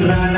jembrana